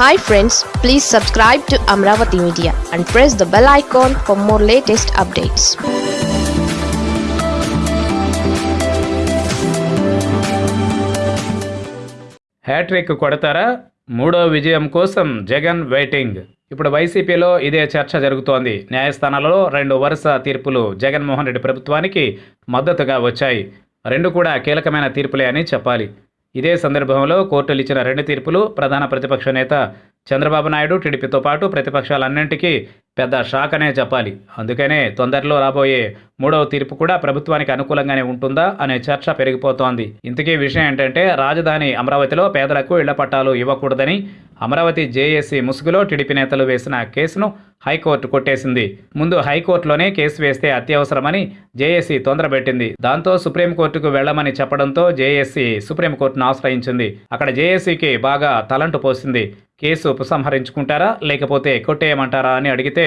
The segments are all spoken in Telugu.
Hi friends please subscribe to Amaravati media and press the bell icon for more latest updates hattrick కొడతారా? మూడో విజయం కోసం జగన్ వెయిటింగ్ ఇప్పుడు వైసీపీలో ఇదే చర్చ జరుగుతోంది. న్యాయస్థానాలలో రెండు వరుస తీర్పులు జగన్మోహన్ రెడ్డి ప్రభుత్వానికి మద్దతుగా వచ్చాయి. రెండు కూడా కీలకమైన తీర్పులే అని చెప్పాలి. ఇదే సందర్భంలో కోర్టులు ఇచ్చిన రెండు తీర్పులు ప్రధాన ప్రతిపక్ష నేత చంద్రబాబు నాయుడు టీడీపీతో పాటు ప్రతిపక్షాలన్నింటికీ పెద్ద షాక్ అనే చెప్పాలి అందుకనే తొందరలో రాబోయే మూడవ తీర్పు కూడా ప్రభుత్వానికి అనుకూలంగానే ఉంటుందా అనే చర్చ పెరిగిపోతోంది. ఇంతకీ విషయం ఏంటంటే రాజధాని అమరావతిలో పేదలకు ఇళ్ళ పట్టాలు ఇవ్వకూడదని అమరావతి జేఏసీ ముసుగులో టీడీపీ నేతలు వేసిన కేసును హైకోర్టు కొట్టేసింది. ముందు హైకోర్టులోనే కేసు వేస్తే అత్యవసరమని జేఏసీ తొందరబెట్టింది. దాంతో సుప్రీంకోర్టుకు వెళ్ళమని చెప్పడంతో జేఏసీ సుప్రీంకోర్టును ఆశ్రయించింది. అక్కడ జేఏసీకి బాగా తలంటు పోసింది. కేసు ఉపసంహరించుకుంటారా లేకపోతే కొట్టేయమంటారా అని అడిగితే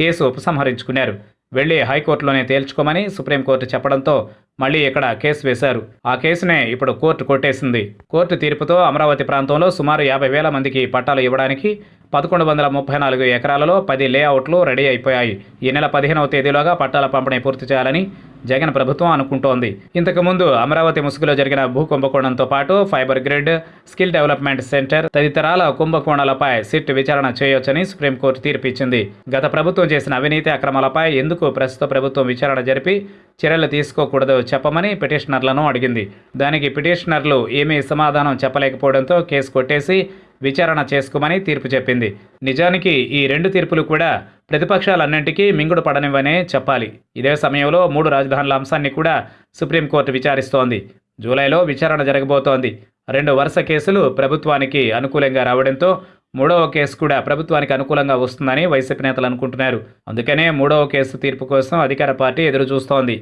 కేసు ఉపసంహరించుకున్నారు. వెళ్ళి హైకోర్టులోనే తేల్చుకోమని సుప్రీంకోర్టు చెప్పడంతో మళ్ళీ ఇక్కడ కేసు వేశారు. ఆ కేసునే ఇప్పుడు కోర్టు కొట్టేసింది. కోర్టు తీర్పుతో అమరావతి ప్రాంతంలో సుమారు యాభై వేల మందికి పట్టాలు ఇవ్వడానికి పదకొండు వందల ముప్పై నాలుగు ఎకరాలలో పది లేఅవుట్లు రెడీ అయిపోయాయి. ఈ నెల పదిహేనవ తేదీలోగా పట్టాల పంపిణీ పూర్తి చేయాలని జగన్ ప్రభుత్వం అనుకుంటోంది. ఇంతకుముందు అమరావతి ముసుగులో జరిగిన భూ కుంభకోణంతో పాటు fibre grid skill development centre తదితరాల కుంభకోణాలపై సిట్ విచారణ చేయొచ్చని సుప్రీంకోర్టు తీర్పిచ్చింది. గత ప్రభుత్వం చేసిన అవినీతి అక్రమాలపై ఎందుకు ప్రస్తుత ప్రభుత్వం విచారణ జరిపి చర్యలు తీసుకోకూడదు చెప్పమని పిటిషనర్లను అడిగింది. దానికి పిటిషనర్లు ఏమీ సమాధానం చెప్పలేకపోవడంతో కేసు కొట్టేసి విచారణ చేసుకోమని తీర్పు చెప్పింది. నిజానికి ఈ రెండు తీర్పులు కూడా ప్రతిపక్షాలన్నింటికీ మింగుడు పడనివ్వనే చెప్పాలి. ఇదే సమయంలో మూడు రాజధానుల అంశాన్ని కూడా సుప్రీంకోర్టు విచారిస్తోంది. జూలైలో విచారణ జరగబోతోంది. రెండు వరుస కేసులు ప్రభుత్వానికి అనుకూలంగా రావడంతో మూడవ కేసు కూడా ప్రభుత్వానికి అనుకూలంగా వస్తుందని వైసీపీ నేతలు అనుకుంటున్నారు. అందుకనే మూడవ కేసు తీర్పు కోసం అధికార పార్టీ ఎదురు చూస్తోంది